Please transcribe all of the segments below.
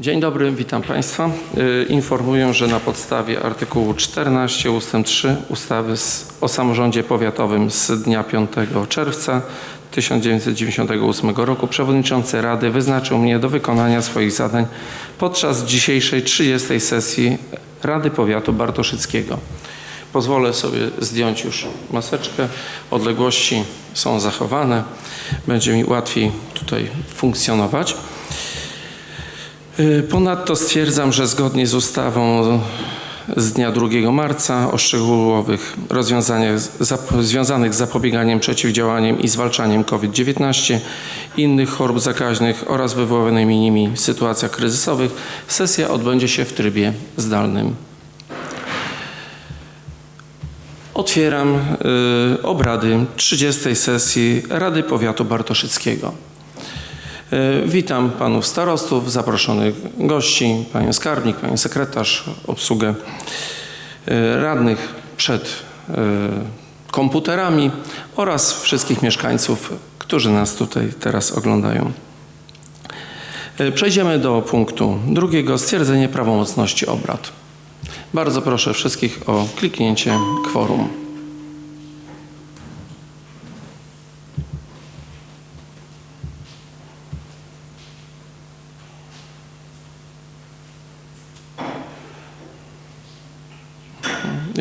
Dzień dobry, witam Państwa. Y, Informuję, że na podstawie artykułu 14 ust. 3 ustawy o samorządzie powiatowym z dnia 5 czerwca 1998 roku przewodniczący Rady wyznaczył mnie do wykonania swoich zadań podczas dzisiejszej 30 sesji Rady Powiatu Bartoszyckiego. Pozwolę sobie zdjąć już maseczkę. Odległości są zachowane. Będzie mi łatwiej tutaj funkcjonować. Y, Ponadto stwierdzam, że zgodnie z ustawą z dnia 2 marca o szczegółowych rozwiązaniach związanych z zapobieganiem, przeciwdziałaniem i zwalczaniem COVID-19, innych chorób zakaźnych oraz wywołanymi nimi sytuacjach kryzysowych sesja odbędzie się w trybie zdalnym. Otwieram y, obrady 30 sesji Rady Powiatu Bartoszyckiego. Y, Witam panów starostów, zaproszonych gości, panią skarbnik, panią sekretarz, obsługę y, radnych przed y, komputerami oraz wszystkich mieszkańców, którzy nas tutaj teraz oglądają. Przejdziemy do punktu drugiego, stwierdzenie prawomocności obrad. Bardzo proszę wszystkich o kliknięcie kworum.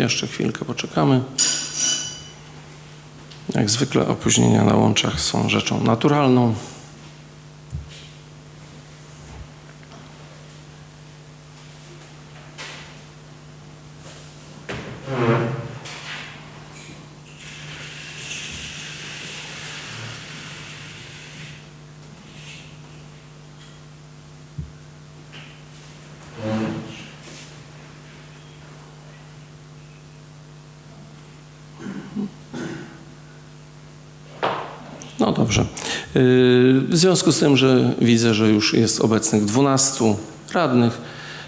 Jeszcze chwilkę poczekamy. Jak zwykle opóźnienia na łączach są rzeczą naturalną. No dobrze. Yy, W związku z tym, że widzę, że już jest obecnych 12 radnych,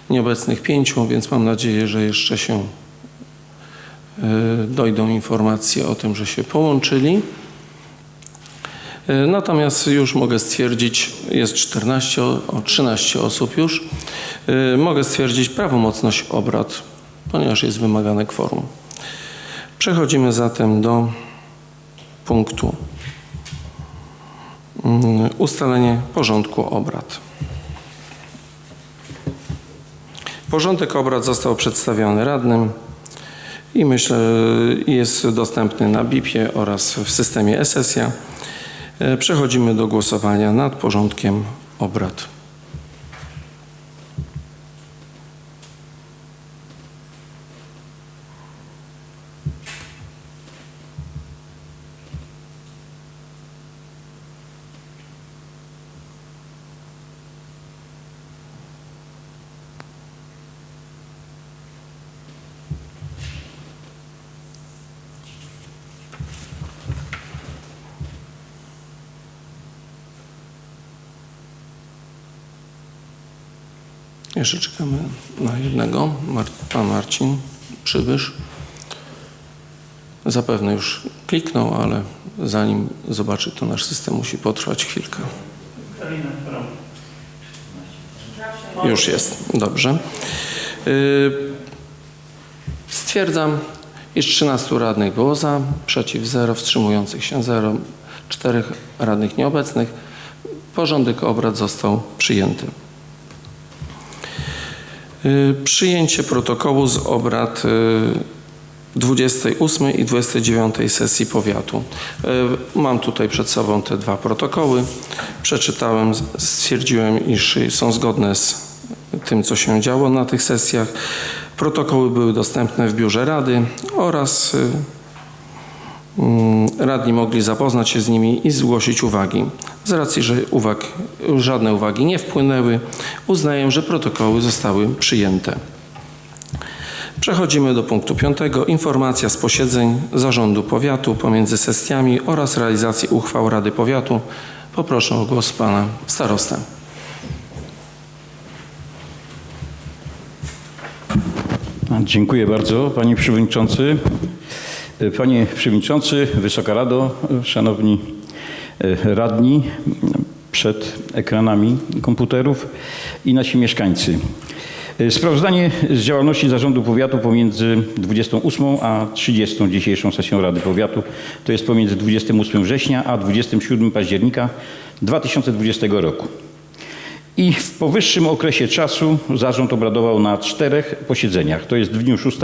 nieobecnych 5, więc mam nadzieję, że jeszcze się yy, dojdą informacje o tym, że się połączyli. Yy, Natomiast już mogę stwierdzić, jest 14, o o 13 osób już, Yy, mogę stwierdzić prawomocność obrad, ponieważ jest wymagane kworum. Przechodzimy zatem do punktu ustalenie porządku obrad. Porządek obrad został przedstawiony radnym i myślę, jest dostępny na BIP-ie oraz w systemie e-sesja. E, Przechodzimy do głosowania nad porządkiem obrad. Jeszcze czekamy na jednego. Pan Marcin Przybysz. Zapewne już kliknął, ale zanim zobaczy to nasz system musi potrwać chwilkę. Już jest, dobrze. Y, Stwierdzam, iż 13 radnych było za, przeciw 0, wstrzymujących się 0, 4 radnych nieobecnych. Porządek obrad został przyjęty. Y, Przyjęcie protokołu z obrad y, 28 i 29 sesji powiatu. Y, Mam tutaj przed sobą te dwa protokoły. Przeczytałem, stwierdziłem, iż są zgodne z tym, co się działo na tych sesjach. Protokoły były dostępne w biurze Rady oraz y, radni mogli zapoznać się z nimi i zgłosić uwagi. Z racji, że uwag, żadne uwagi nie wpłynęły, uznaję, że protokoły zostały przyjęte. Przechodzimy do punktu piątego. Informacja z posiedzeń Zarządu Powiatu pomiędzy sesjami oraz realizacji uchwał Rady Powiatu. Poproszę o głos pana starostę. Dziękuję bardzo Panie Przewodniczący. Panie Przewodniczący, Wysoka Rado, Szanowni e, Radni przed ekranami komputerów. i nasi mieszkańcy. E, Sprawozdanie z działalności Zarządu Powiatu pomiędzy 28 a 30 dzisiejszą sesją Rady Powiatu, to jest pomiędzy 28 września a 27 października 2020 roku. I w powyższym okresie czasu zarząd obradował na czterech posiedzeniach, to jest w dniu 6,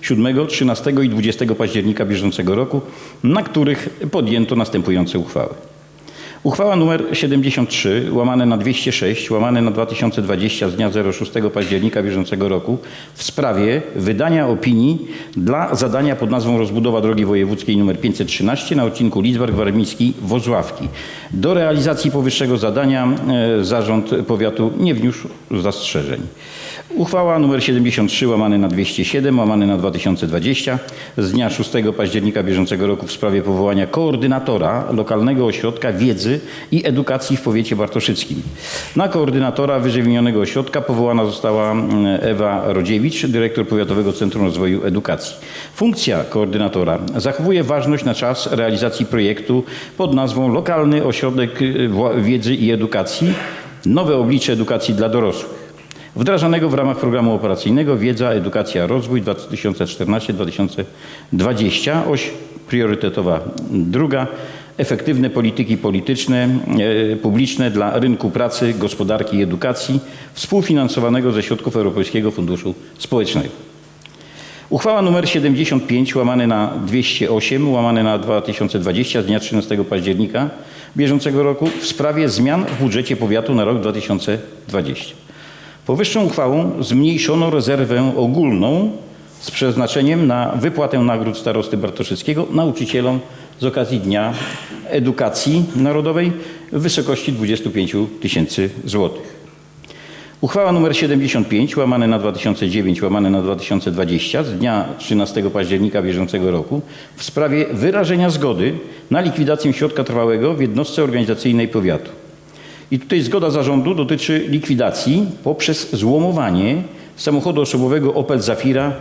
7, 13 i 20 października bieżącego roku, na których podjęto następujące uchwały. Uchwała nr 73 łamane na 206 łamane na 2020 z dnia 06 października bieżącego roku w sprawie wydania opinii dla zadania pod nazwą rozbudowa drogi wojewódzkiej nr 513 na odcinku Lidzbark Warmiński Wozławki. Do realizacji powyższego zadania e, zarząd powiatu nie wniósł zastrzeżeń. Uchwała nr 73 łamane na 207 łamane na 2020 z dnia 6 października bieżącego roku w sprawie powołania koordynatora lokalnego ośrodka wiedzy i edukacji w powiecie bartoszyckim. Na koordynatora wyżej wymienionego ośrodka powołana została mm, Ewa Rodziewicz, dyrektor Powiatowego Centrum Rozwoju Edukacji. Funkcja koordynatora zachowuje ważność na czas realizacji projektu pod nazwą Lokalny Ośrodek y, Wiedzy i Edukacji Nowe oblicze edukacji dla dorosłych wdrażanego w ramach programu operacyjnego Wiedza, Edukacja, Rozwój 2014-2020. Oś priorytetowa druga. Efektywne polityki polityczne, e, publiczne dla rynku pracy, gospodarki i edukacji współfinansowanego ze środków Europejskiego Funduszu Społecznego. Uchwała nr 75 łamane na 208 łamane na 2020 z dnia 13 października bieżącego roku w sprawie zmian w budżecie powiatu na rok 2020. Powyższą uchwałą zmniejszono rezerwę ogólną z przeznaczeniem na wypłatę nagród starosty Bartoszyckiego nauczycielom z okazji Dnia Edukacji Narodowej w wysokości 25 tysięcy złotych. Uchwała nr 75 łamane na 2009 łamane na 2020 z dnia 13 października bieżącego roku w sprawie wyrażenia zgody na likwidację środka trwałego w jednostce organizacyjnej powiatu. I tutaj zgoda zarządu dotyczy likwidacji poprzez złomowanie samochodu osobowego Opel Zafira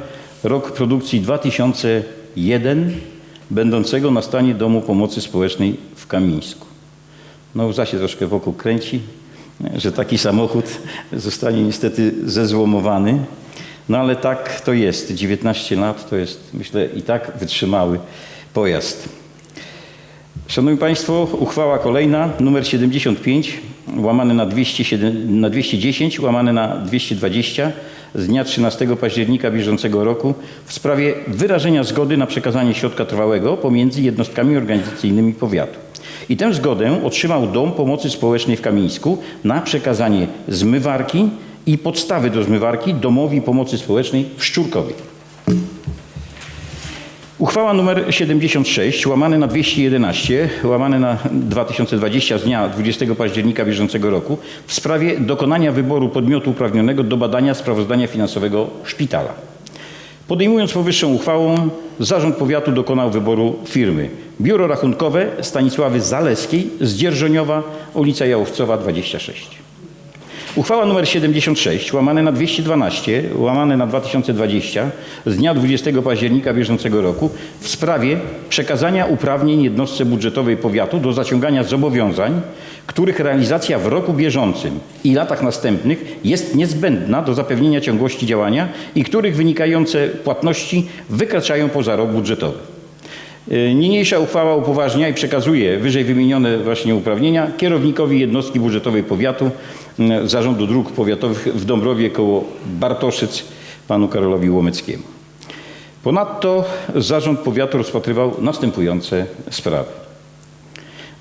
rok produkcji 2001 będącego na stanie Domu Pomocy Społecznej w Kamińsku. No łza się troszkę wokół kręci, że taki samochód zostanie niestety zezłomowany. No ale tak to jest. 19 lat to jest, myślę, i tak wytrzymały pojazd. Szanowni Państwo, uchwała kolejna, numer 75, łamane na, 207, na 210, łamane na 220 z dnia 13 października bieżącego roku w sprawie wyrażenia zgody na przekazanie środka trwałego pomiędzy jednostkami organizacyjnymi powiatu. I tę zgodę otrzymał Dom Pomocy Społecznej w Kamińsku na przekazanie zmywarki i podstawy do zmywarki Domowi Pomocy Społecznej w Szczurkowie. Uchwała nr 76 łamane na 211 łamane na 2020 z dnia 20 października bieżącego roku w sprawie dokonania wyboru podmiotu uprawnionego do badania sprawozdania finansowego szpitala. Podejmując powyższą uchwałą, Zarząd Powiatu dokonał wyboru firmy Biuro Rachunkowe Stanisławy Zaleskiej z Dzierżoniowa, ulica Jałowcowa 26. Uchwała nr 76 łamane na 212 łamane na 2020 z dnia 20 października bieżącego roku w sprawie przekazania uprawnień jednostce budżetowej powiatu do zaciągania zobowiązań, których realizacja w roku bieżącym i latach następnych jest niezbędna do zapewnienia ciągłości działania i których wynikające płatności wykraczają poza rok budżetowy. Y, Niniejsza uchwała upoważnia i przekazuje wyżej wymienione właśnie uprawnienia kierownikowi jednostki budżetowej powiatu y, Zarządu Dróg Powiatowych w Dąbrowie koło Bartoszyc panu Karolowi Łomeckiemu. Ponadto Zarząd Powiatu rozpatrywał następujące sprawy.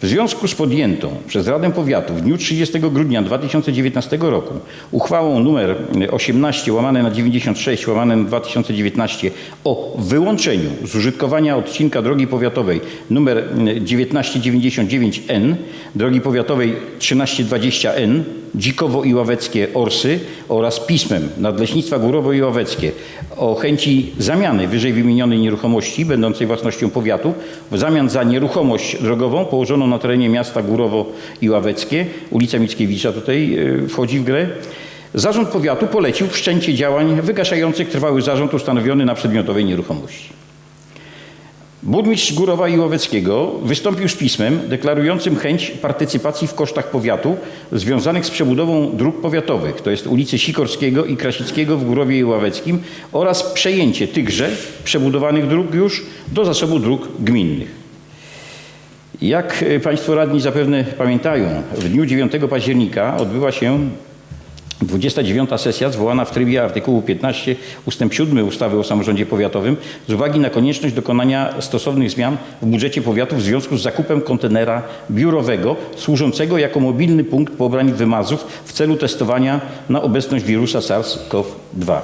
W związku z podjętą przez Radę Powiatu w dniu 30 grudnia 2019 roku uchwałą nr 18 łamane na 96 łamane na 2019 o wyłączeniu z użytkowania odcinka drogi powiatowej nr 1999N, drogi powiatowej 1320N, Dzikowo i Ławeckie Orsy oraz pismem Nadleśnictwa Górowo i Ławeckie o chęci zamiany wyżej wymienionej nieruchomości będącej własnością powiatu w zamian za nieruchomość drogową położoną na terenie miasta Górowo i Ławeckie, ulica Mickiewicza tutaj y, wchodzi w grę. Zarząd Powiatu polecił wszczęcie działań wygaszających trwały zarząd ustanowiony na przedmiotowej nieruchomości. Burmistrz Górowa i Łoweckiego wystąpił z pismem deklarującym chęć partycypacji w kosztach powiatu związanych z przebudową dróg powiatowych, to jest ulicy Sikorskiego i Krasickiego w Górowie i Ławeckim oraz przejęcie tychże przebudowanych dróg już do zasobu dróg gminnych. Jak e, Państwo radni zapewne pamiętają, w dniu 9 października odbyła się 29. sesja zwołana w trybie artykułu 15 ust. 7 ustawy o samorządzie powiatowym z uwagi na konieczność dokonania stosownych zmian w budżecie powiatu w związku z zakupem kontenera biurowego służącego jako mobilny punkt pobrań wymazów w celu testowania na obecność wirusa SARS-CoV-2.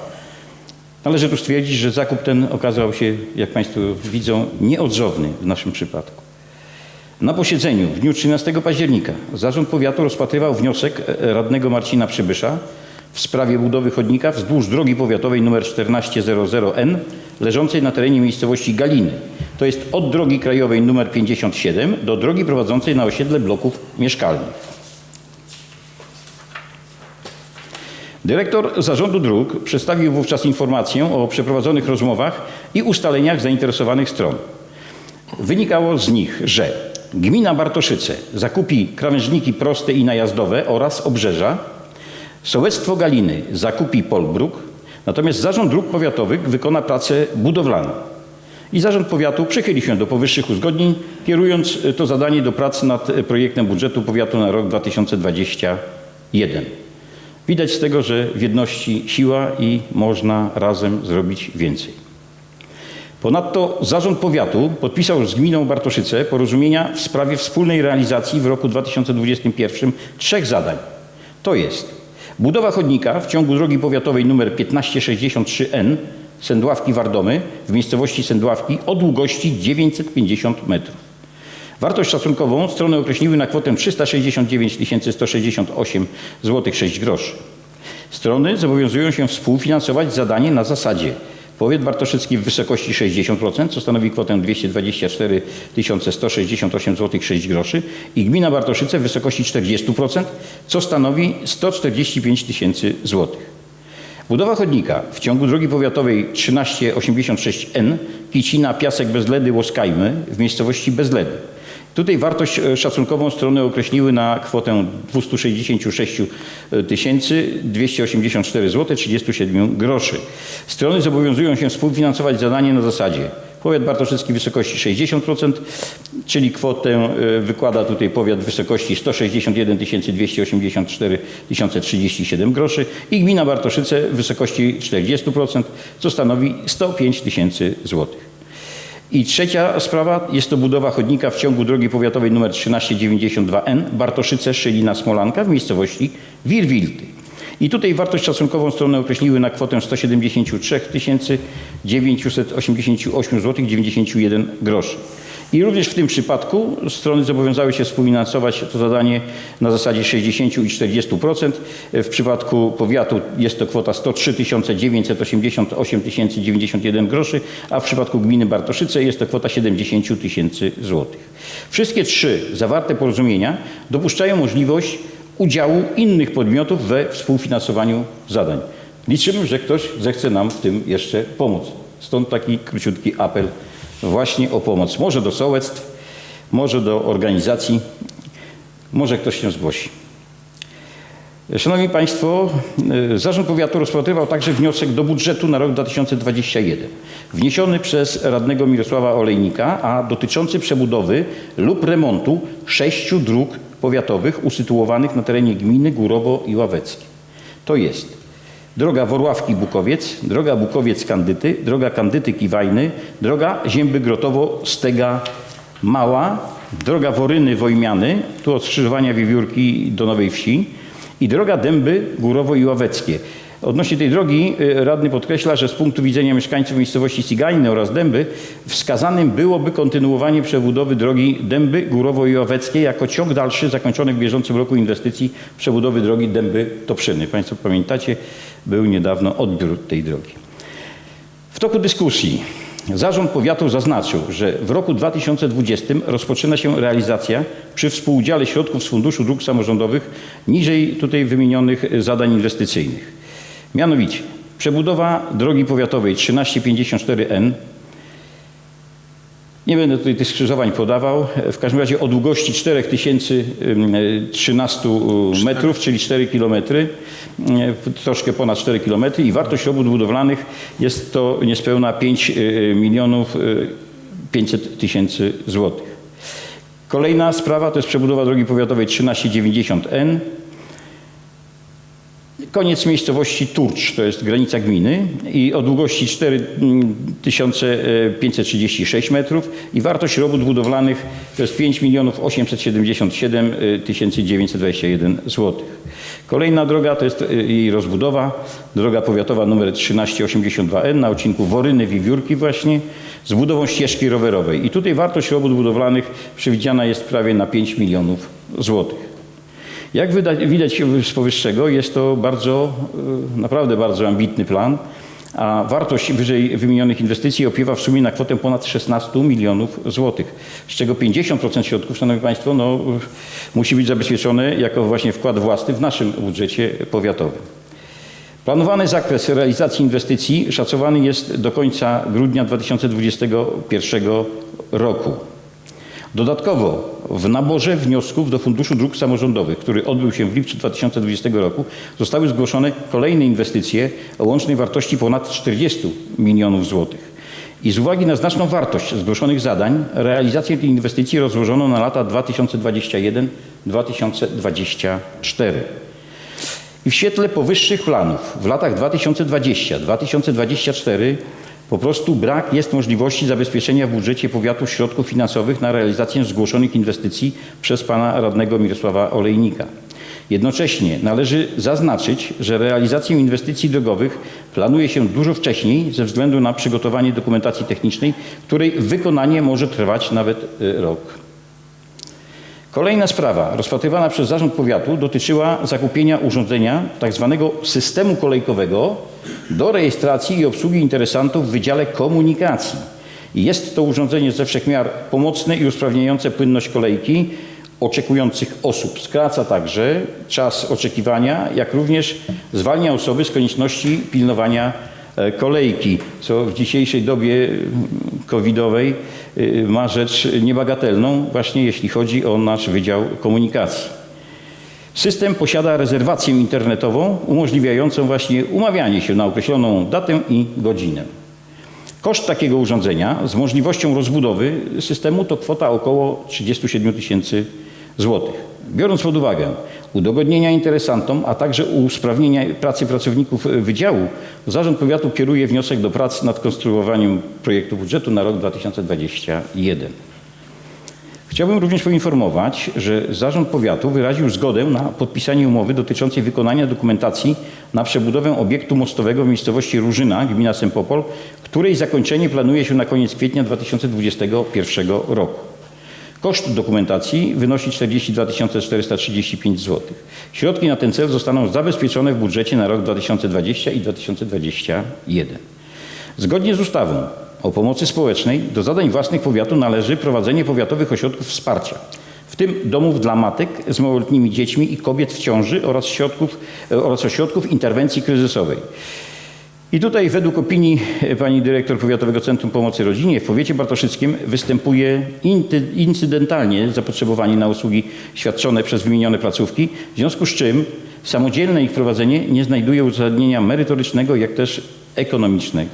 Należy tu stwierdzić, że zakup ten okazał się, jak Państwo widzą, nieodzowny w naszym przypadku. Na posiedzeniu w dniu 13 października Zarząd Powiatu rozpatrywał wniosek e, radnego Marcina Przybysza w sprawie budowy chodnika wzdłuż drogi powiatowej nr 1400N leżącej na terenie miejscowości Galiny. To jest od drogi krajowej nr 57 do drogi prowadzącej na osiedle bloków mieszkalnych. Dyrektor Zarządu Dróg przedstawił wówczas informację o przeprowadzonych rozmowach i ustaleniach zainteresowanych stron. Wynikało z nich, że gmina Bartoszyce zakupi krawężniki proste i najazdowe oraz obrzeża, sołectwo Galiny zakupi Polbruk, natomiast Zarząd Dróg Powiatowych wykona prace budowlane. I Zarząd Powiatu przychyli się do powyższych uzgodnień, kierując to zadanie do prac nad projektem budżetu powiatu na rok 2021. Widać z tego, że w jedności siła i można razem zrobić więcej. Ponadto Zarząd Powiatu podpisał z gminą Bartoszyce porozumienia w sprawie wspólnej realizacji w roku 2021 trzech zadań. To jest budowa chodnika w ciągu drogi powiatowej nr 1563N Sędławki-Wardomy w miejscowości Sędławki o długości 950 metrów. Wartość szacunkową strony określiły na kwotę 369 168 zł 6 groszy. Strony zobowiązują się współfinansować zadanie na zasadzie Powiat Bartoszycki w wysokości 60%, co stanowi kwotę 224 168 zł 6 groszy i gmina Bartoszyce w wysokości 40%, co stanowi 145 tysięcy złotych. Budowa chodnika w ciągu drogi powiatowej 1386N Kicina Piasek Bezledy Łoskajmy w miejscowości Bezledy. Tutaj wartość e, szacunkową strony określiły na kwotę 266 284 zł 37 groszy. Strony zobowiązują się współfinansować zadanie na zasadzie Powiat Bartoszycki w wysokości 60%, czyli kwotę e, wykłada tutaj powiat w wysokości 161 284 037 groszy i gmina Bartoszyce w wysokości 40%, co stanowi 105 tysięcy złotych. I trzecia sprawa jest to budowa chodnika w ciągu drogi powiatowej nr 1392N Bartoszyce Szylina Smolanka w miejscowości Wirwilty. I tutaj wartość szacunkową strony określiły na kwotę 173 988 zł 91 groszy. I również w tym przypadku strony zobowiązały się współfinansować to zadanie na zasadzie 60 i 40%. W przypadku powiatu jest to kwota 103 988 91 groszy, a w przypadku gminy Bartoszyce jest to kwota 70 tysięcy złotych. Wszystkie trzy zawarte porozumienia dopuszczają możliwość udziału innych podmiotów we współfinansowaniu zadań. Liczymy, że ktoś zechce nam w tym jeszcze pomóc. Stąd taki króciutki apel właśnie o pomoc. Może do sołectw, może do organizacji, może ktoś się zgłosi. Szanowni Państwo, y, Zarząd Powiatu rozpatrywał także wniosek do budżetu na rok 2021, wniesiony przez radnego Mirosława Olejnika, a dotyczący przebudowy lub remontu sześciu dróg powiatowych usytuowanych na terenie gminy Górowo i Ławeckie. To jest droga Worławki-Bukowiec, droga Bukowiec-Kandyty, droga Kandyty-Kiwajny, droga Zięby-Grotowo-Stega Mała, droga Woryny-Wojmiany, tu od skrzyżowania Wiewiórki do Nowej Wsi i droga Dęby Górowo i Ławeckie. Odnośnie tej drogi y, radny podkreśla, że z punktu widzenia mieszkańców miejscowości Cigajny oraz Dęby wskazanym byłoby kontynuowanie przebudowy drogi Dęby Górowo i Ławeckie jako ciąg dalszy zakończony w bieżącym roku inwestycji przebudowy drogi Dęby-Toprzyny. Państwo pamiętacie, był niedawno odbiór tej drogi. W toku dyskusji Zarząd Powiatu zaznaczył, że w roku 2020 rozpoczyna się realizacja przy współudziale środków z Funduszu Dróg Samorządowych niżej tutaj wymienionych zadań inwestycyjnych. Mianowicie przebudowa drogi powiatowej 1354N Nie będę tutaj tych skrzyżowań podawał. W każdym razie o długości 4013 metrów, czyli 4 km, troszkę ponad 4 km i wartość robót budowlanych jest to niespełna 5 milionów 500 tysięcy złotych. Kolejna sprawa to jest przebudowa drogi powiatowej 1390N. Koniec miejscowości Turcz, to jest granica gminy i o długości 4536 metrów i wartość robót budowlanych to jest 5 milionów 877 921 złotych. Kolejna droga to jest y, jej rozbudowa, droga powiatowa nr 1382N na odcinku Woryny-Wiewiórki właśnie z budową ścieżki rowerowej. I tutaj wartość robót budowlanych przewidziana jest prawie na 5 milionów złotych. Jak widać z powyższego, jest to bardzo, y, naprawdę bardzo ambitny plan, a wartość wyżej wymienionych inwestycji opiewa w sumie na kwotę ponad 16 milionów złotych, z czego 50% środków, Szanowni Państwo, no, y, musi być zabezpieczone jako właśnie wkład własny w naszym budżecie powiatowym. Planowany zakres realizacji inwestycji szacowany jest do końca grudnia 2021 roku. Dodatkowo w naborze wniosków do Funduszu Dróg Samorządowych, który odbył się w lipcu 2020 roku, zostały zgłoszone kolejne inwestycje o łącznej wartości ponad 40 milionów złotych. I z uwagi na znaczną wartość zgłoszonych zadań, realizację tych inwestycji rozłożono na lata 2021-2024. I w świetle powyższych planów w latach 2020-2024 po prostu brak jest możliwości zabezpieczenia w budżecie powiatu środków finansowych na realizację zgłoszonych inwestycji przez pana radnego Mirosława Olejnika. Jednocześnie należy zaznaczyć, że realizację inwestycji drogowych planuje się dużo wcześniej ze względu na przygotowanie dokumentacji technicznej, której wykonanie może trwać nawet y, rok. Kolejna sprawa rozpatrywana przez Zarząd Powiatu dotyczyła zakupienia urządzenia tzw. systemu kolejkowego do rejestracji i obsługi interesantów w Wydziale Komunikacji. Jest to urządzenie ze wszechmiar pomocne i usprawniające płynność kolejki oczekujących osób. Skraca także czas oczekiwania, jak również zwalnia osoby z konieczności pilnowania kolejki, co w dzisiejszej dobie covidowej y, ma rzecz niebagatelną, właśnie jeśli chodzi o nasz Wydział Komunikacji. System posiada rezerwację internetową umożliwiającą właśnie umawianie się na określoną datę i godzinę. Koszt takiego urządzenia z możliwością rozbudowy systemu to kwota około 37 tysięcy złotych. Biorąc pod uwagę udogodnienia interesantom, a także usprawnienia pracy pracowników wydziału, Zarząd Powiatu kieruje wniosek do prac nad konstruowaniem projektu budżetu na rok 2021. Chciałbym również poinformować, że Zarząd Powiatu wyraził zgodę na podpisanie umowy dotyczącej wykonania dokumentacji na przebudowę obiektu mostowego w miejscowości Różyna, gmina Sempopol, której zakończenie planuje się na koniec kwietnia 2021 roku. Koszt dokumentacji wynosi 42 435 zł. Środki na ten cel zostaną zabezpieczone w budżecie na rok 2020 i 2021. Zgodnie z ustawą o pomocy społecznej do zadań własnych powiatu należy prowadzenie powiatowych ośrodków wsparcia, w tym domów dla matek z małoletnimi dziećmi i kobiet w ciąży oraz, środków, oraz ośrodków interwencji kryzysowej. I tutaj według opinii e, pani dyrektor Powiatowego Centrum Pomocy Rodzinie w powiecie bartoszyckim występuje incydentalnie zapotrzebowanie na usługi świadczone przez wymienione placówki, w związku z czym samodzielne ich prowadzenie nie znajduje uzasadnienia merytorycznego, jak też ekonomicznego.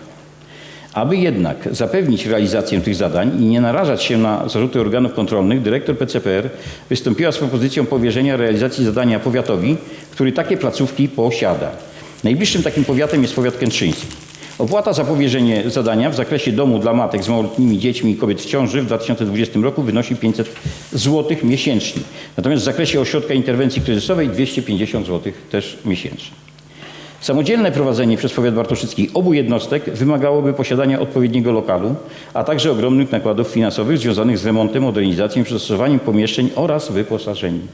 Aby jednak zapewnić realizację tych zadań i nie narażać się na zarzuty organów kontrolnych, dyrektor PCPR wystąpiła z propozycją powierzenia realizacji zadania powiatowi, który takie placówki posiada. Najbliższym takim powiatem jest powiat kętrzyński. Opłata za powierzenie zadania w zakresie domu dla matek z małoletnimi dziećmi i kobiet w ciąży w 2020 roku wynosi 500 zł miesięcznie. Natomiast w zakresie ośrodka interwencji kryzysowej 250 zł też miesięcznie. Samodzielne prowadzenie przez powiat bartoszycki obu jednostek wymagałoby posiadania odpowiedniego lokalu, a także ogromnych nakładów finansowych związanych z remontem, modernizacją i przystosowaniem pomieszczeń oraz wyposażeniem.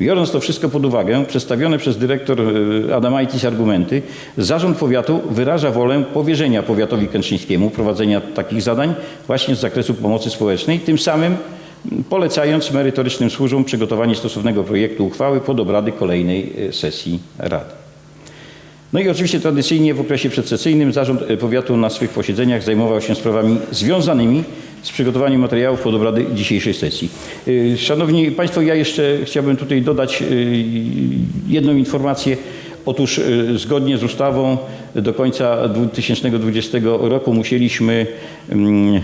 Biorąc to wszystko pod uwagę, przedstawione przez dyrektor e, Adamaitis argumenty, Zarząd Powiatu wyraża wolę powierzenia Powiatowi Kętrzyńskiemu prowadzenia takich zadań właśnie z zakresu pomocy społecznej, tym samym polecając merytorycznym służbom przygotowanie stosownego projektu uchwały pod obrady kolejnej e, sesji Rady. No i oczywiście tradycyjnie w okresie przedsesyjnym Zarząd e, Powiatu na swych posiedzeniach zajmował się sprawami związanymi z przygotowaniem materiałów pod obrady dzisiejszej sesji. Y, Szanowni Państwo, ja jeszcze chciałbym tutaj dodać y, jedną informację. Otóż y, zgodnie z ustawą do końca 2020 roku musieliśmy mm,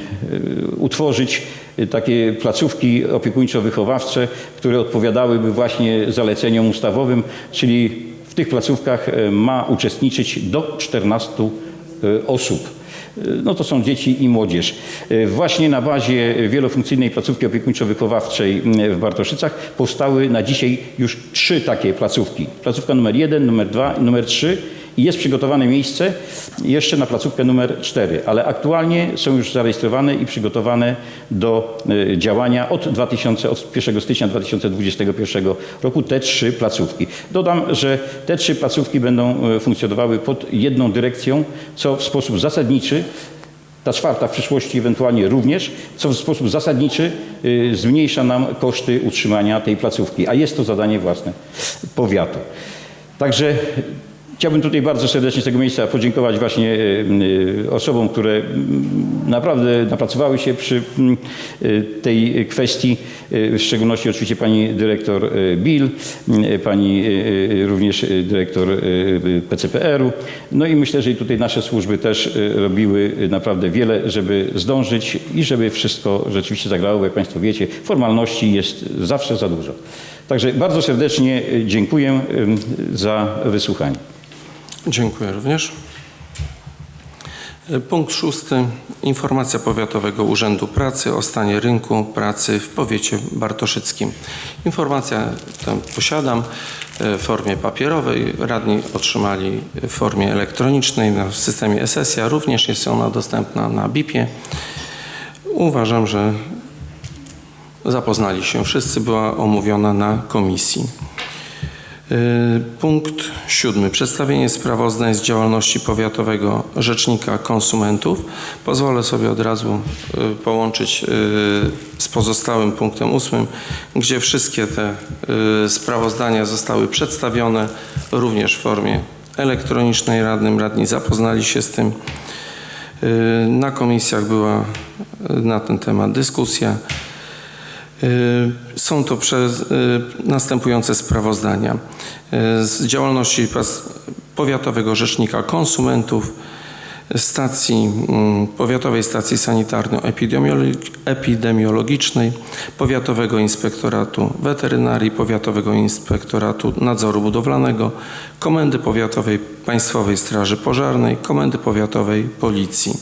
utworzyć takie placówki opiekuńczo-wychowawcze, które odpowiadałyby właśnie zaleceniom ustawowym, czyli w tych placówkach ma uczestniczyć do 14 y, osób. Y, No to są dzieci i młodzież. Y, Właśnie na bazie wielofunkcyjnej placówki opiekuńczo-wychowawczej y, w Bartoszycach powstały na dzisiaj już trzy takie placówki. Placówka numer jeden, numer dwa i numer trzy. Jest przygotowane miejsce jeszcze na placówkę numer 4, ale aktualnie są już zarejestrowane i przygotowane do y, działania od, 2000, od 1 stycznia 2021 roku te trzy placówki. Dodam, że te trzy placówki będą y, funkcjonowały pod jedną dyrekcją, co w sposób zasadniczy ta czwarta w przyszłości ewentualnie również, co w sposób zasadniczy y, zmniejsza nam koszty utrzymania tej placówki, a jest to zadanie własne powiatu. Także chciałbym tutaj bardzo serdecznie z tego miejsca podziękować właśnie y, y, osobom, które naprawdę napracowały się przy y, tej kwestii, w szczególności oczywiście pani dyrektor Bill, pani również dyrektor PCPR-u. No i myślę, że tutaj nasze służby też robiły naprawdę wiele, żeby zdążyć i żeby wszystko rzeczywiście zagrało, jak Państwo wiecie, formalności jest zawsze za dużo. Także bardzo serdecznie dziękuję za wysłuchanie. Dziękuję również. Punkt szósty. Informacja Powiatowego Urzędu Pracy o stanie rynku pracy w powiecie bartoszyckim. Informację tę posiadam w formie papierowej. Radni otrzymali w formie elektronicznej w systemie SSIA. Również jest ona dostępna na BIP-ie. Uważam, że zapoznali się wszyscy. Była omówiona na komisji. Y, Punkt siódmy. Przedstawienie sprawozdań z działalności Powiatowego Rzecznika Konsumentów. Pozwolę sobie od razu y, połączyć y, z pozostałym punktem ósmym, gdzie wszystkie te sprawozdania zostały przedstawione również w formie elektronicznej radnym. Radni zapoznali się z tym. Na komisjach była na ten temat dyskusja. Y, Są to przez, y, następujące sprawozdania y, z działalności Powiatowego Rzecznika Konsumentów, stacji, mm, Powiatowej Stacji Sanitarno-Epidemiologicznej, Powiatowego Inspektoratu Weterynarii, Powiatowego Inspektoratu Nadzoru Budowlanego, Komendy Powiatowej Państwowej Straży Pożarnej, Komendy Powiatowej Policji.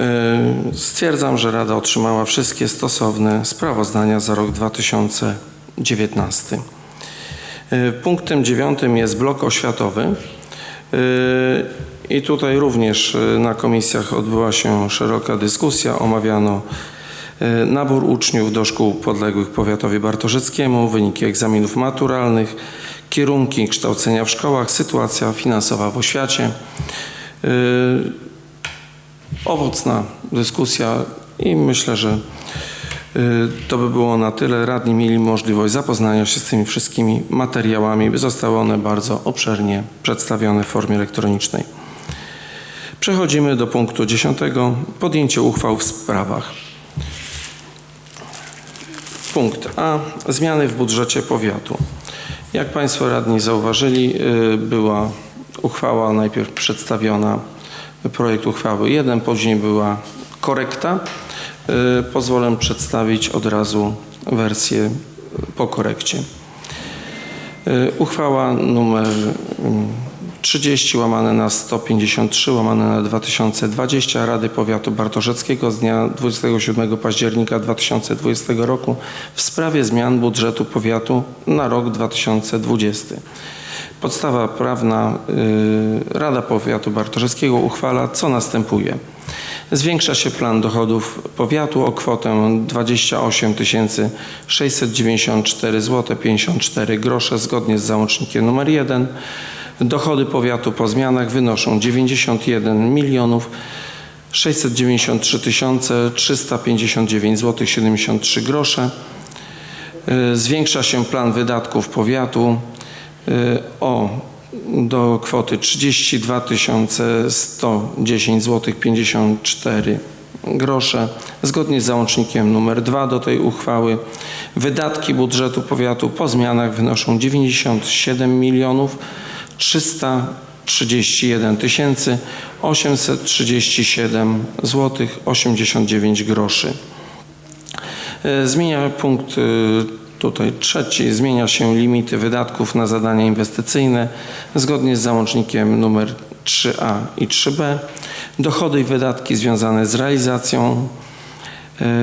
Y, Stwierdzam, że Rada otrzymała wszystkie stosowne sprawozdania za rok 2019. Y, Punktem dziewiątym jest blok oświatowy. Y, I tutaj również na komisjach odbyła się szeroka dyskusja. Omawiano nabór uczniów do szkół podległych powiatowi bartoszyckiemu, wyniki egzaminów maturalnych, kierunki kształcenia w szkołach, sytuacja finansowa w oświacie. Owocna dyskusja i myślę, że y, to by było na tyle. Radni mieli możliwość zapoznania się z tymi wszystkimi materiałami. Zostały one bardzo obszernie przedstawione w formie elektronicznej. Przechodzimy do punktu 10. Podjęcie uchwał w sprawach. Punkt A. Zmiany w budżecie powiatu. Jak Państwo radni zauważyli, y, była uchwała najpierw przedstawiona, projekt uchwały 1, później była korekta. Y, Pozwolę przedstawić od razu wersję po korekcie. Y, Uchwała numer mm, 30 łamane na 153 łamane na 2020 Rady Powiatu Bartoszeckiego z dnia 27 października 2020 roku w sprawie zmian budżetu powiatu na rok 2020. Podstawa prawna y, Rada Powiatu Bartoszewskiego uchwala, co następuje. Zwiększa się plan dochodów powiatu o kwotę 28 694 zł 54 grosze zgodnie z załącznikiem nr 1. Dochody powiatu po zmianach wynoszą 91 milionów 693 359 zł 73 grosze. Y, Zwiększa się plan wydatków powiatu o do kwoty 32 110 zł 54 grosze. Zgodnie z załącznikiem numer 2 do tej uchwały wydatki budżetu powiatu po zmianach wynoszą 97 milionów 331 tysięcy 837 zł 89 groszy. E, Zmienia punkt y, tutaj trzeci, zmienia się limity wydatków na zadania inwestycyjne zgodnie z załącznikiem numer 3a i 3b. Dochody i wydatki związane z realizacją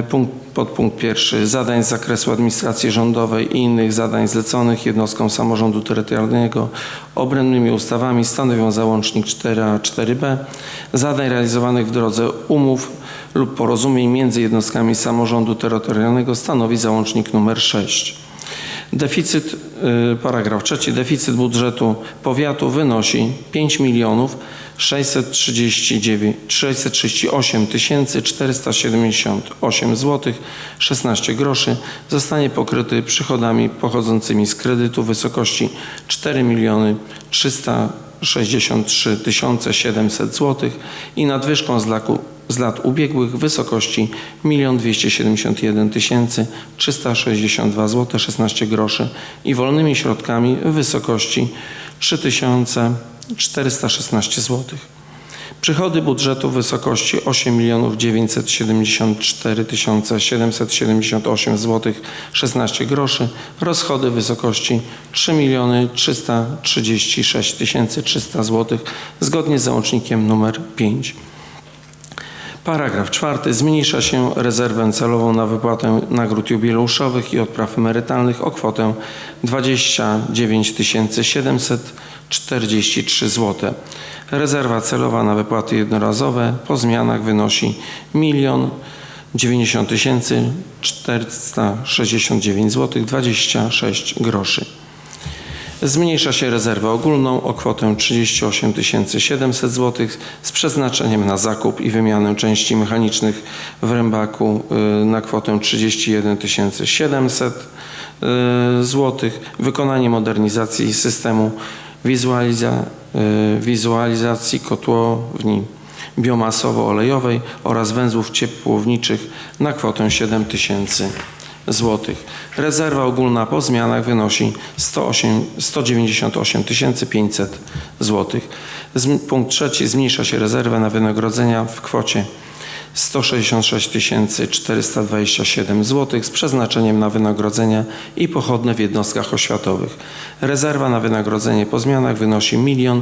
punkt, podpunkt pierwszy zadań z zakresu administracji rządowej i innych zadań zleconych jednostkom samorządu terytorialnego obrębnymi ustawami stanowią załącznik 4a 4b. Zadań realizowanych w drodze umów lub porozumień między jednostkami samorządu terytorialnego stanowi załącznik numer 6. Deficyt, y, paragraf trzeci, deficyt budżetu powiatu wynosi 5 milionów 639, 638 478 zł 16 groszy. Zostanie pokryty przychodami pochodzącymi z kredytu w wysokości 4 miliony 300 63 700 zł i nadwyżką z, z lat ubiegłych w wysokości 1 271 362 zł 16 groszy i wolnymi środkami w wysokości 416 zł. Przychody budżetu w wysokości 8 974 778 zł 16 groszy, rozchody w wysokości 3 336 300 zł zgodnie z załącznikiem nr 5. Paragraf czwarty. Zmniejsza się rezerwę celową na wypłatę nagród jubileuszowych i odpraw emerytalnych o kwotę 29 743 zł. Rezerwa celowa na wypłaty jednorazowe po zmianach wynosi 1 90 469 zł 26 groszy. Zmniejsza się rezerwę ogólną o kwotę 38 700 zł z przeznaczeniem na zakup i wymianę części mechanicznych w rębaku y, na kwotę 31 700 zł. Wykonanie modernizacji systemu wizualiza, y, wizualizacji kotłowni biomasowo-olejowej oraz węzłów ciepłowniczych na kwotę 7 tysięcy złotych. Rezerwa ogólna po zmianach wynosi 108, 198 500 złotych. Punkt trzeci. Zmniejsza się rezerwę na wynagrodzenia w kwocie 166 427 zł z przeznaczeniem na wynagrodzenia i pochodne w jednostkach oświatowych. Rezerwa na wynagrodzenie po zmianach wynosi 1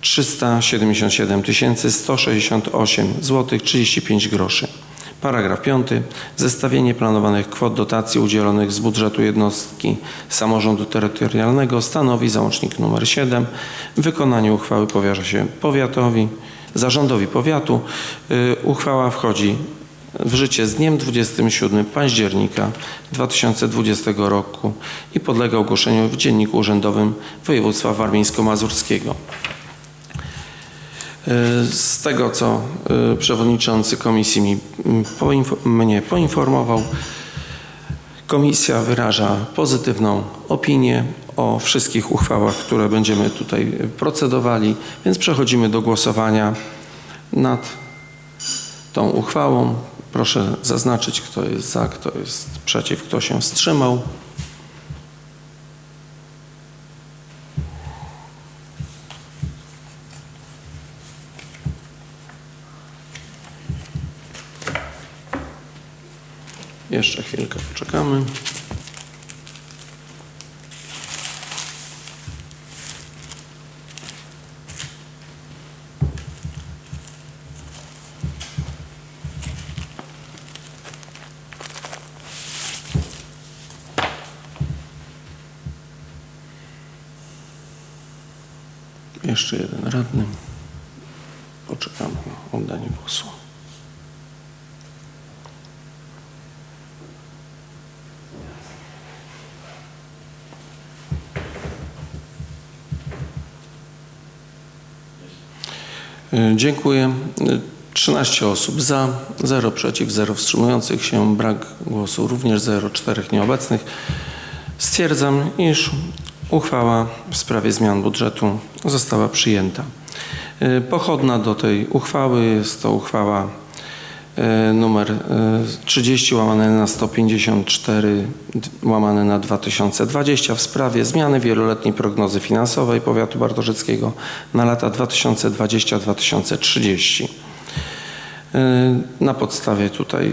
377 168 zł 35 groszy. Paragraf 5. Zestawienie planowanych kwot dotacji udzielonych z budżetu jednostki samorządu terytorialnego stanowi załącznik nr 7. Wykonanie uchwały powierza się powiatowi, zarządowi powiatu. Y, Uchwała wchodzi w życie z dniem 27 października 2020 roku i podlega ogłoszeniu w Dzienniku Urzędowym Województwa Warmińsko-Mazurskiego. Z tego, co y, przewodniczący komisji mi mnie poinformował, komisja wyraża pozytywną opinię o wszystkich uchwałach, które będziemy tutaj procedowali, więc przechodzimy do głosowania nad tą uchwałą. Proszę zaznaczyć, kto jest za, kto jest przeciw, kto się wstrzymał. Jeszcze chwilkę poczekamy. Jeszcze jeden radny. Poczekamy na oddanie głosu. Dziękuję. Y, 13 osób za, 0 przeciw, 0 wstrzymujących się, brak głosu również 0, 4 nieobecnych. Stwierdzam, iż uchwała w sprawie zmian budżetu została przyjęta. Y, Pochodna do tej uchwały jest to uchwała e, numer e, 30 łamane na 154 d- łamane na 2020 w sprawie zmiany wieloletniej prognozy finansowej powiatu bartoszyckiego na lata 2020-2030. E, Na podstawie tutaj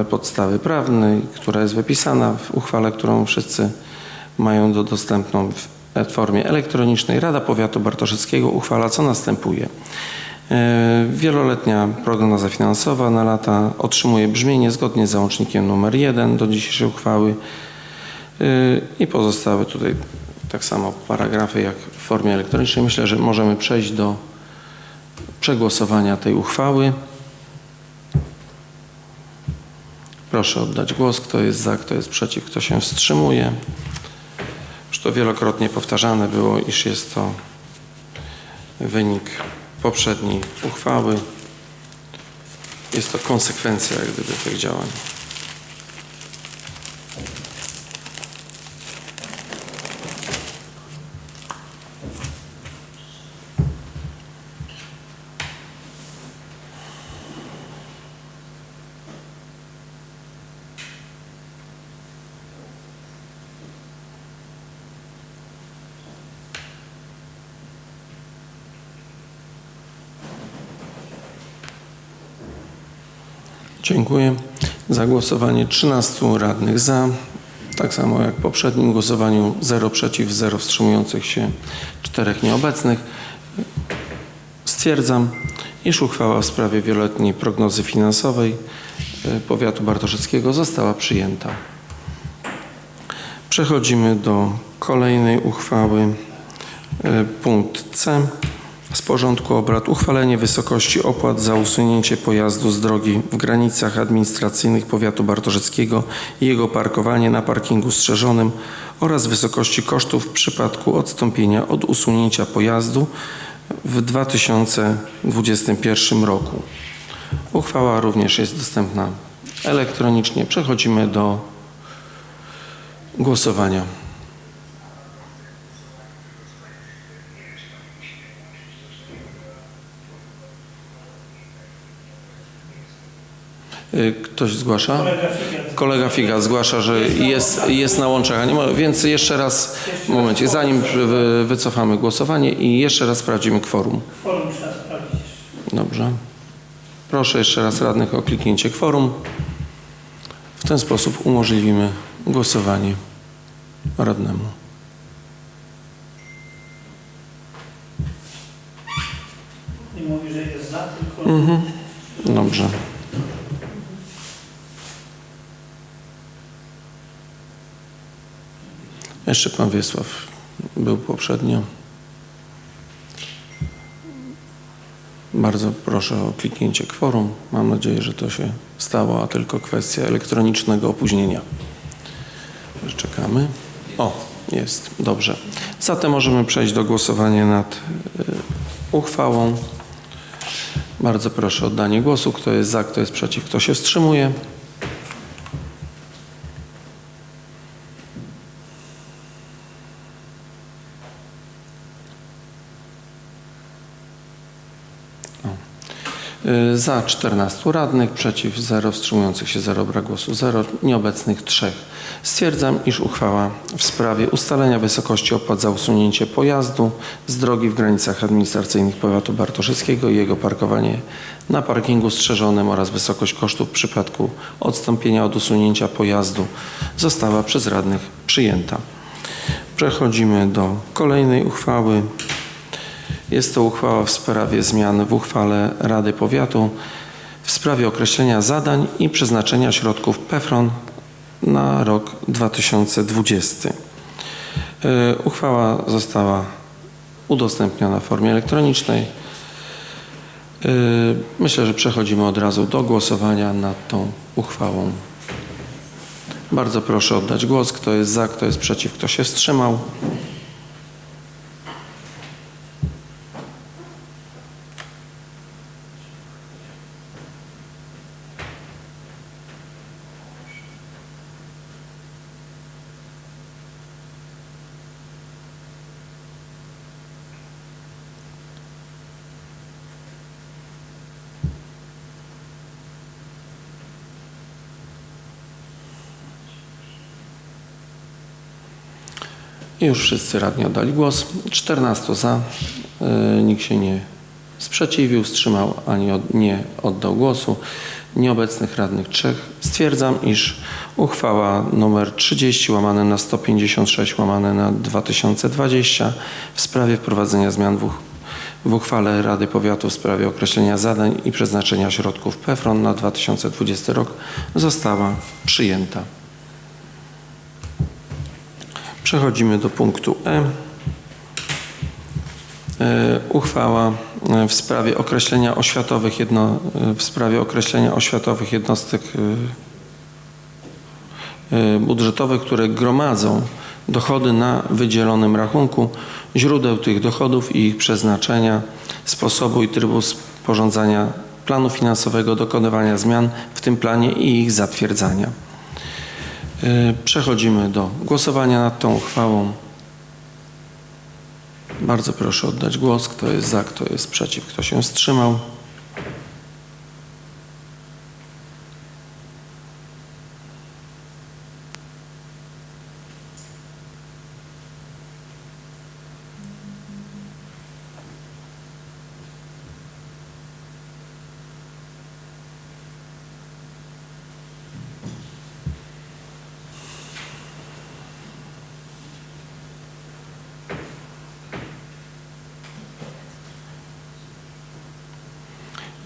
e, podstawy prawnej, która jest wypisana w uchwale, którą wszyscy mają do dostępną w e- formie elektronicznej, Rada Powiatu Bartoszyckiego uchwala, co następuje. E, Wieloletnia prognoza finansowa na lata otrzymuje brzmienie zgodnie z załącznikiem nr 1 do dzisiejszej uchwały E, i pozostałe tutaj tak samo paragrafy jak w formie elektronicznej. Myślę, że możemy przejść do przegłosowania tej uchwały. Proszę oddać głos. Kto jest za, kto jest przeciw, kto się wstrzymuje. Już to wielokrotnie powtarzane było, iż jest to wynik poprzedniej uchwały. Jest to konsekwencja jak gdyby tych działań. Dziękuję. Za głosowanie 13 radnych za. Tak samo jak w poprzednim głosowaniu 0 przeciw, 0 wstrzymujących się, 4 nieobecnych. Stwierdzam, iż uchwała w sprawie wieloletniej prognozy finansowej e, powiatu bartoszyckiego została przyjęta. Przechodzimy do kolejnej uchwały. E, Punkt C z porządku obrad uchwalenie wysokości opłat za usunięcie pojazdu z drogi w granicach administracyjnych powiatu bartoszyckiego i jego parkowanie na parkingu strzeżonym oraz wysokości kosztów w przypadku odstąpienia od usunięcia pojazdu w 2021 roku. Uchwała również jest dostępna elektronicznie. Przechodzimy do głosowania. Ktoś zgłasza? Kolega Figa zgłasza, że jest, jest na łączach, a nie ma, więc jeszcze raz, momencie, zanim wy- wycofamy głosowanie i jeszcze raz sprawdzimy kworum. Forum trzeba sprawdzić. Dobrze. Proszę jeszcze raz radnych o kliknięcie kworum. W ten sposób umożliwimy głosowanie radnemu. Nie mówi, że jest za, tylko Mhm. Dobrze. Jeszcze pan Wiesław był poprzednio. Bardzo proszę o kliknięcie kworum. Mam nadzieję, że to się stało, a tylko kwestia elektronicznego opóźnienia. Czekamy. O, jest. Dobrze. Zatem możemy przejść do głosowania nad y, uchwałą. Bardzo proszę o oddanie głosu. Kto jest za, kto jest przeciw, kto się wstrzymuje. Za 14 radnych, przeciw 0, wstrzymujących się 0, brak głosu 0, nieobecnych 3. Stwierdzam, iż uchwała w sprawie ustalenia wysokości opłat za usunięcie pojazdu z drogi w granicach administracyjnych powiatu bartoszyckiego i jego parkowanie na parkingu strzeżonym oraz wysokość kosztów w przypadku odstąpienia od usunięcia pojazdu została przez radnych przyjęta. Przechodzimy do kolejnej uchwały. Jest to uchwała w sprawie zmian w uchwale Rady Powiatu w sprawie określenia zadań i przeznaczenia środków PEFRON na rok 2020. E, Uchwała została udostępniona w formie elektronicznej. E, Myślę, że przechodzimy od razu do głosowania nad tą uchwałą. Bardzo proszę oddać głos. Kto jest za, kto jest przeciw, kto się wstrzymał. Już wszyscy radni oddali głos. 14 za, y, nikt się nie sprzeciwił, wstrzymał ani od, nie oddał głosu. Nieobecnych radnych trzech. Stwierdzam, iż uchwała nr 30 łamane na 156 łamane na 2020 w sprawie wprowadzenia zmian w, w uchwale Rady Powiatu w sprawie określenia zadań i przeznaczenia środków PFRON na 2020 rok została przyjęta. Przechodzimy do punktu E. E, Uchwała e, w sprawie określenia oświatowych jedno, e, w sprawie określenia oświatowych jednostek budżetowych, które gromadzą dochody na wydzielonym rachunku, źródeł tych dochodów i ich przeznaczenia, sposobu i trybu sporządzania planu finansowego, dokonywania zmian w tym planie i ich zatwierdzania. E, Przechodzimy do głosowania nad tą uchwałą. Bardzo proszę oddać głos. Kto jest za, kto jest przeciw, kto się wstrzymał.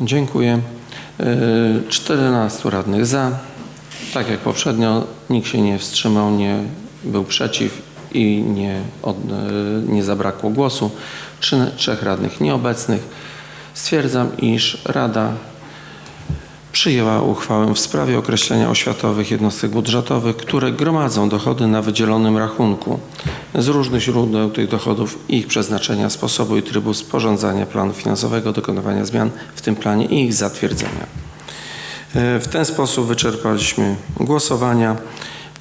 Dziękuję. Yy, 14 radnych za. Tak jak poprzednio, nikt się nie wstrzymał, nie był przeciw i nie, od, yy, nie zabrakło głosu. Trzech radnych nieobecnych. Stwierdzam, iż Rada przyjęła uchwałę w sprawie określenia oświatowych jednostek budżetowych, które gromadzą dochody na wydzielonym rachunku z różnych źródeł tych dochodów ich przeznaczenia, sposobu i trybu sporządzania planu finansowego, dokonywania zmian w tym planie i ich zatwierdzenia. E, W ten sposób wyczerpaliśmy głosowania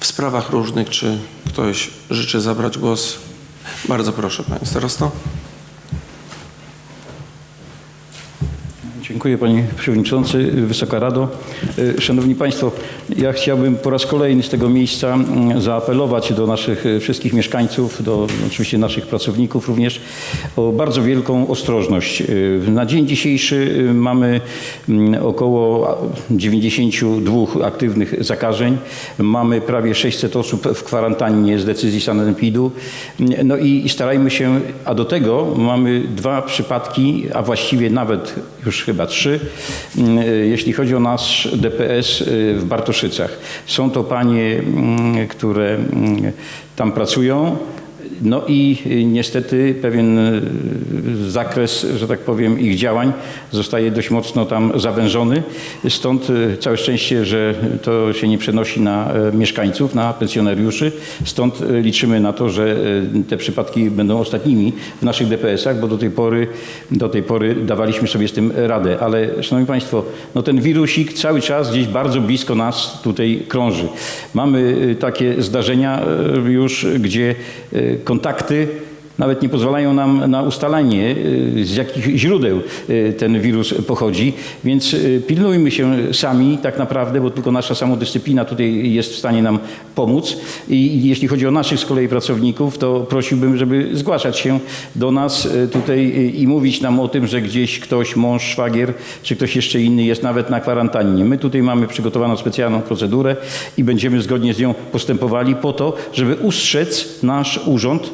w sprawach różnych. Czy ktoś życzy zabrać głos? Bardzo proszę, panie starosto. Dziękuję Panie Przewodniczący, Wysoka Rado. E, Szanowni Państwo, ja chciałbym po raz kolejny z tego miejsca mm, zaapelować do naszych e, wszystkich mieszkańców, do oczywiście naszych pracowników również o bardzo wielką ostrożność. E, Na dzień dzisiejszy mamy mm, około 92 aktywnych zakażeń. Mamy prawie 600 osób w kwarantannie z decyzji sanepidu. No i starajmy się, a do tego mamy dwa przypadki, a właściwie nawet już chyba trzy, mm, jeśli chodzi o nasz DPS y, w Bartoszycach. Są to panie, mm, które mm, tam pracują. No i y, niestety pewien y, zakres, że tak powiem, ich działań zostaje dość mocno tam zawężony. Stąd y, całe szczęście, że to się nie przenosi na e, mieszkańców, na pensjonariuszy. Stąd liczymy na to, że te przypadki będą ostatnimi w naszych DPS-ach, bo do tej pory, do tej pory dawaliśmy sobie z tym radę. Ale Szanowni Państwo, no ten wirusik cały czas gdzieś bardzo blisko nas tutaj krąży. Mamy takie zdarzenia już, gdzie kontakty nawet nie pozwalają nam na ustalenie, y, z jakich źródeł y, ten wirus pochodzi, więc y, pilnujmy się sami tak naprawdę, bo tylko nasza samodyscyplina tutaj jest w stanie nam pomóc. I jeśli chodzi o naszych z kolei pracowników, to prosiłbym, żeby zgłaszać się do nas tutaj i mówić nam o tym, że gdzieś ktoś, mąż, szwagier, czy ktoś jeszcze inny jest nawet na kwarantannie. My tutaj mamy przygotowaną specjalną procedurę i będziemy zgodnie z nią postępowali po to, żeby ustrzec nasz urząd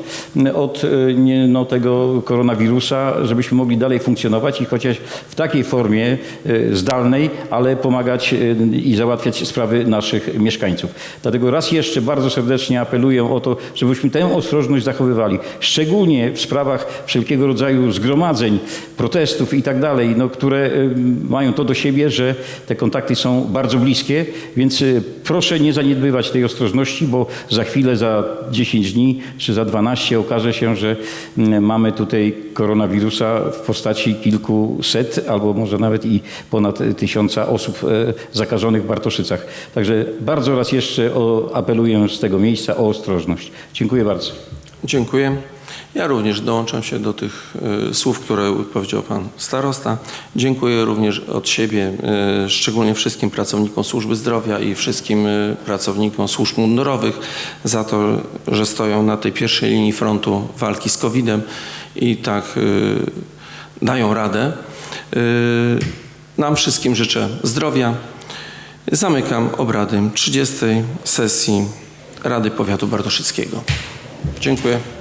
od nie, no, tego koronawirusa, żebyśmy mogli dalej funkcjonować i chociaż w takiej formie y, zdalnej, ale pomagać y, i załatwiać sprawy naszych mieszkańców. Dlatego raz jeszcze bardzo serdecznie apeluję o to, żebyśmy tę ostrożność zachowywali, szczególnie w sprawach wszelkiego rodzaju zgromadzeń, protestów i tak dalej, no, które y, mają to do siebie, że te kontakty są bardzo bliskie, więc y, proszę nie zaniedbywać tej ostrożności, bo za chwilę, za 10 dni czy za 12 okaże się, że mm, mamy tutaj koronawirusa w postaci kilkuset albo może nawet i ponad tysiąca osób e, zakażonych w Bartoszycach. Także bardzo raz jeszcze apeluję z tego miejsca o ostrożność. Dziękuję bardzo. Dziękuję. Ja również dołączam się do tych y, słów, które powiedział Pan Starosta. Dziękuję również od siebie, y, szczególnie wszystkim pracownikom służby zdrowia i wszystkim y, pracownikom służb mundurowych za to, że stoją na tej pierwszej linii frontu walki z COVID-em i tak dają radę. Nam wszystkim życzę zdrowia. Zamykam obrady 30. sesji Rady Powiatu Bartoszyckiego. Dziękuję.